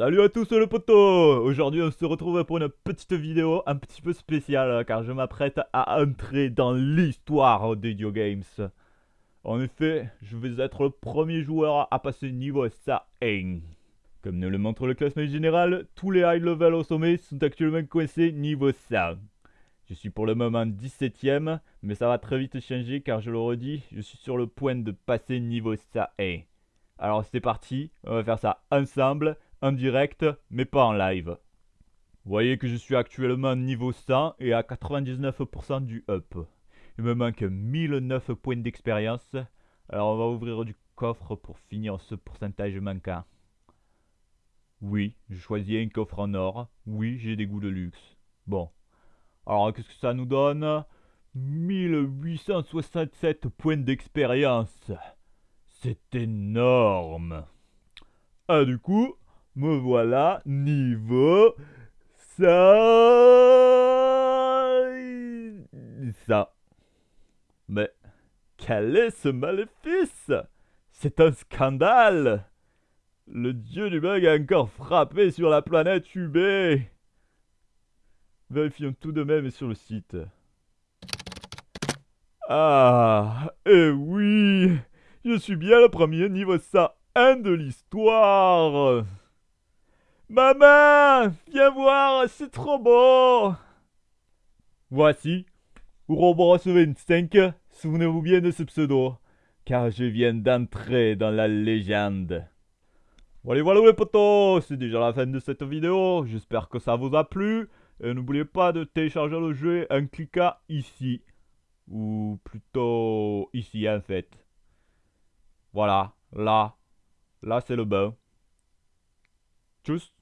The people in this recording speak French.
Salut à tous les potos Aujourd'hui on se retrouve pour une petite vidéo un petit peu spéciale car je m'apprête à entrer dans l'histoire des video games. En effet, je vais être le premier joueur à passer niveau 100. Comme nous le montre le classement général, tous les high level au sommet sont actuellement coincés niveau 100. Je suis pour le moment 17ème, mais ça va très vite changer car je le redis, je suis sur le point de passer niveau 100. Alors c'est parti, on va faire ça ensemble en direct, mais pas en live. Vous voyez que je suis actuellement niveau 100 et à 99% du up. Il me manque 1009 points d'expérience. Alors on va ouvrir du coffre pour finir ce pourcentage manquant. Oui, je choisis un coffre en or. Oui, j'ai des goûts de luxe. Bon. Alors qu'est-ce que ça nous donne? 1867 points d'expérience. C'est énorme. Ah du coup, me voilà niveau ça. Ça. Mais quel est ce maléfice? C'est un scandale Le dieu du bug a encore frappé sur la planète UB Vérifions tout de même sur le site. Ah, eh oui Je suis bien le premier niveau 101 de l'histoire Maman Viens voir, c'est trop beau Voici, Ouroboros 25, souvenez-vous bien de ce pseudo, car je viens d'entrer dans la légende. Voilà, voilà les potos, c'est déjà la fin de cette vidéo, j'espère que ça vous a plu, et n'oubliez pas de télécharger le jeu en cliquant ici, ou plutôt ici en fait. Voilà, là, là c'est le bain. Tchuss